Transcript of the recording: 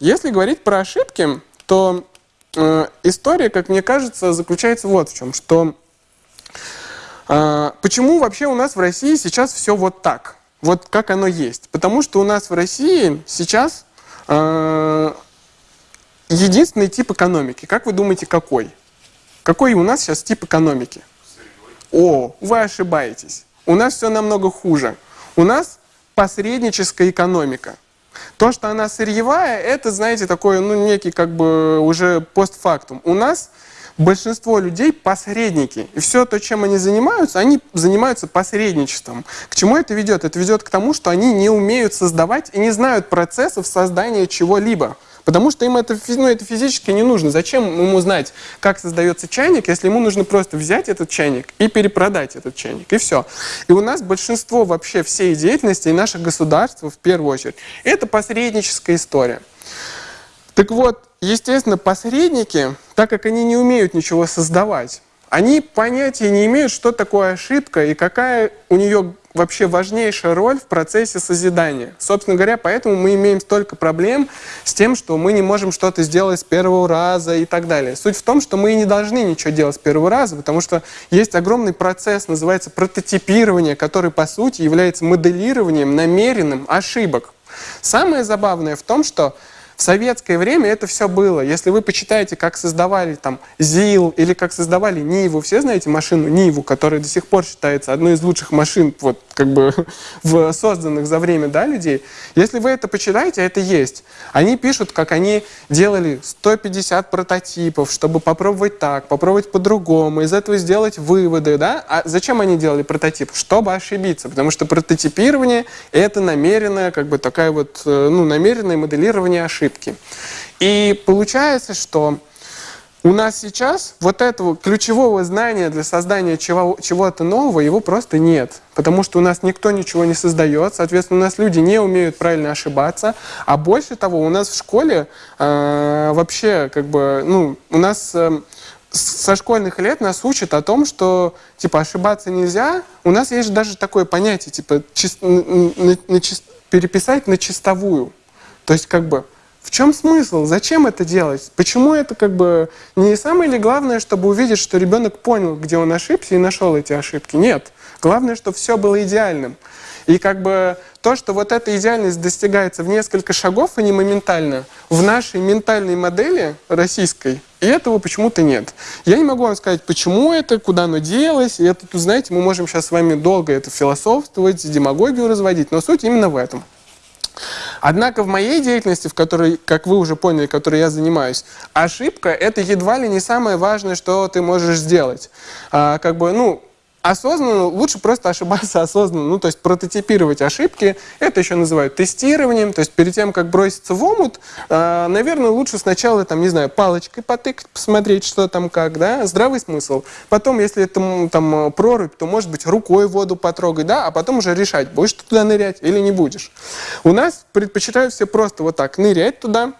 Если говорить про ошибки, то э, история, как мне кажется, заключается вот в чем, что э, почему вообще у нас в России сейчас все вот так, вот как оно есть. Потому что у нас в России сейчас э, единственный тип экономики. Как вы думаете, какой? Какой у нас сейчас тип экономики? О, вы ошибаетесь. У нас все намного хуже. У нас посредническая экономика. То, что она сырьевая, это, знаете, такой, ну, некий как бы уже постфактум. У нас большинство людей посредники. И все то, чем они занимаются, они занимаются посредничеством. К чему это ведет? Это ведет к тому, что они не умеют создавать и не знают процессов создания чего-либо. Потому что им это, ну, это физически не нужно. Зачем ему знать, как создается чайник, если ему нужно просто взять этот чайник и перепродать этот чайник, и все. И у нас большинство вообще всей деятельности и наших государств, в первую очередь, это посредническая история. Так вот, естественно, посредники, так как они не умеют ничего создавать, они понятия не имеют, что такое ошибка и какая у нее вообще важнейшая роль в процессе созидания. Собственно говоря, поэтому мы имеем столько проблем с тем, что мы не можем что-то сделать с первого раза и так далее. Суть в том, что мы не должны ничего делать с первого раза, потому что есть огромный процесс, называется прототипирование, который, по сути, является моделированием намеренным ошибок. Самое забавное в том, что в советское время это все было. Если вы почитаете, как создавали там ЗИЛ или как создавали Ниву, все знаете машину Ниву, которая до сих пор считается одной из лучших машин, вот как бы в созданных за время да, людей. Если вы это почитаете, это есть. Они пишут, как они делали 150 прототипов, чтобы попробовать так, попробовать по-другому, из этого сделать выводы. Да? А зачем они делали прототип? Чтобы ошибиться, потому что прототипирование — это намеренное, как бы такая вот, э, ну, намеренное моделирование ошибок ошибки. И получается, что у нас сейчас вот этого ключевого знания для создания чего-то нового, его просто нет. Потому что у нас никто ничего не создает, соответственно, у нас люди не умеют правильно ошибаться. А больше того, у нас в школе э, вообще, как бы, ну, у нас... Э, со школьных лет нас учат о том, что типа ошибаться нельзя. У нас есть даже такое понятие, типа чис, на, на, на, переписать на чистовую. То есть как бы в чем смысл? Зачем это делать? Почему это как бы не самое ли главное, чтобы увидеть, что ребенок понял, где он ошибся и нашел эти ошибки? Нет. Главное, чтобы все было идеальным. И как бы то, что вот эта идеальность достигается в несколько шагов, а не моментально, в нашей ментальной модели российской, и этого почему-то нет. Я не могу вам сказать, почему это, куда оно делось. И это, знаете, мы можем сейчас с вами долго это философствовать, демагогию разводить, но суть именно в этом. Однако в моей деятельности, в которой, как вы уже поняли, которой я занимаюсь, ошибка — это едва ли не самое важное, что ты можешь сделать. А, как бы, ну, осознанно, лучше просто ошибаться осознанно, ну, то есть прототипировать ошибки, это еще называют тестированием, то есть перед тем, как броситься в омут, э, наверное, лучше сначала, там, не знаю, палочкой потыкать, посмотреть, что там как, да, здравый смысл. Потом, если это там прорубь, то, может быть, рукой воду потрогать, да, а потом уже решать, будешь туда нырять или не будешь. У нас предпочитают все просто вот так нырять туда,